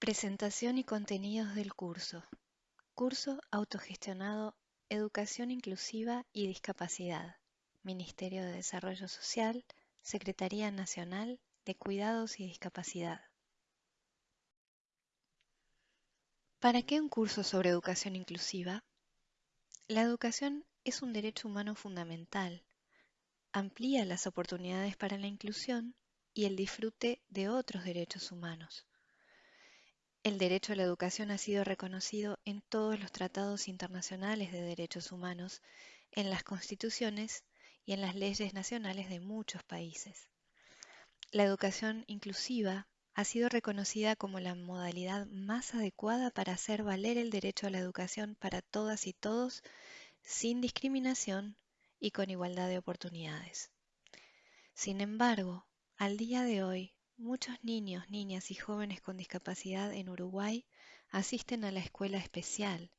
Presentación y contenidos del curso. Curso autogestionado Educación Inclusiva y Discapacidad. Ministerio de Desarrollo Social, Secretaría Nacional de Cuidados y Discapacidad. ¿Para qué un curso sobre educación inclusiva? La educación es un derecho humano fundamental. Amplía las oportunidades para la inclusión y el disfrute de otros derechos humanos. El derecho a la educación ha sido reconocido en todos los tratados internacionales de derechos humanos, en las constituciones y en las leyes nacionales de muchos países. La educación inclusiva ha sido reconocida como la modalidad más adecuada para hacer valer el derecho a la educación para todas y todos sin discriminación y con igualdad de oportunidades. Sin embargo, al día de hoy, muchos niños, niñas y jóvenes con discapacidad en Uruguay asisten a la escuela especial,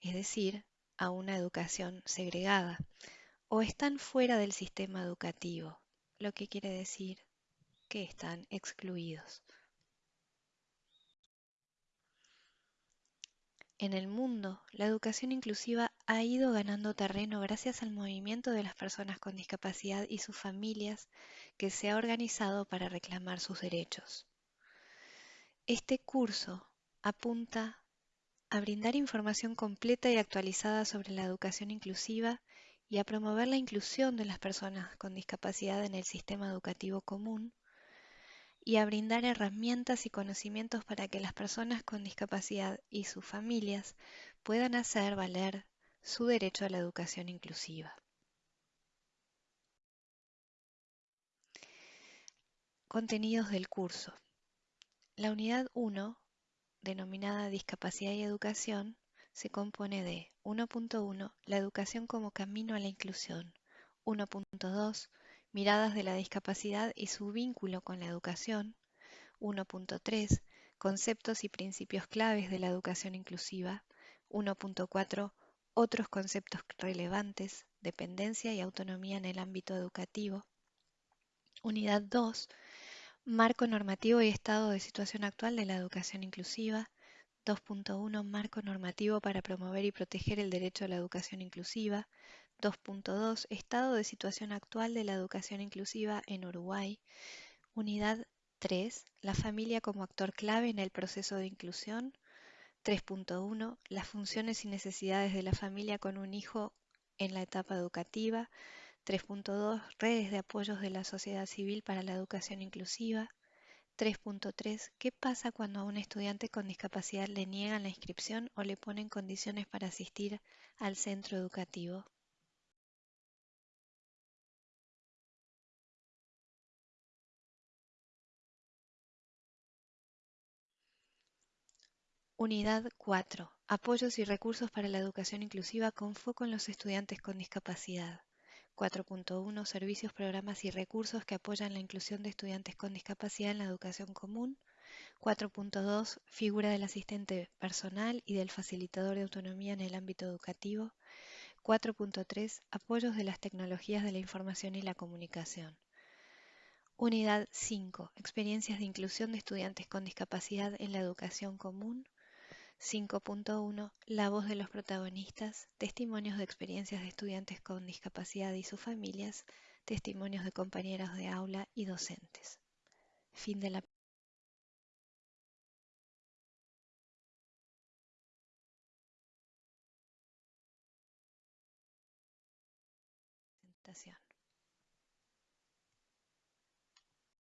es decir, a una educación segregada, o están fuera del sistema educativo, lo que quiere decir que están excluidos. En el mundo, la educación inclusiva ha ido ganando terreno gracias al movimiento de las personas con discapacidad y sus familias que se ha organizado para reclamar sus derechos. Este curso apunta a brindar información completa y actualizada sobre la educación inclusiva y a promover la inclusión de las personas con discapacidad en el sistema educativo común y a brindar herramientas y conocimientos para que las personas con discapacidad y sus familias puedan hacer valer su derecho a la educación inclusiva. Contenidos del curso. La unidad 1, denominada Discapacidad y Educación, se compone de 1.1 La educación como camino a la inclusión, 1.2 Miradas de la discapacidad y su vínculo con la educación. 1.3. Conceptos y principios claves de la educación inclusiva. 1.4. Otros conceptos relevantes, dependencia y autonomía en el ámbito educativo. Unidad 2. Marco normativo y estado de situación actual de la educación inclusiva. 2.1 Marco normativo para promover y proteger el derecho a la educación inclusiva. 2.2 Estado de situación actual de la educación inclusiva en Uruguay. Unidad 3. La familia como actor clave en el proceso de inclusión. 3.1 Las funciones y necesidades de la familia con un hijo en la etapa educativa. 3.2 Redes de apoyos de la sociedad civil para la educación inclusiva. 3.3 ¿Qué pasa cuando a un estudiante con discapacidad le niegan la inscripción o le ponen condiciones para asistir al centro educativo? Unidad 4. Apoyos y recursos para la educación inclusiva con foco en los estudiantes con discapacidad. 4.1 Servicios, programas y recursos que apoyan la inclusión de estudiantes con discapacidad en la educación común. 4.2 Figura del asistente personal y del facilitador de autonomía en el ámbito educativo. 4.3 Apoyos de las tecnologías de la información y la comunicación. Unidad 5. Experiencias de inclusión de estudiantes con discapacidad en la educación común. 5.1 La voz de los protagonistas, testimonios de experiencias de estudiantes con discapacidad y sus familias, testimonios de compañeros de aula y docentes. Fin de la presentación.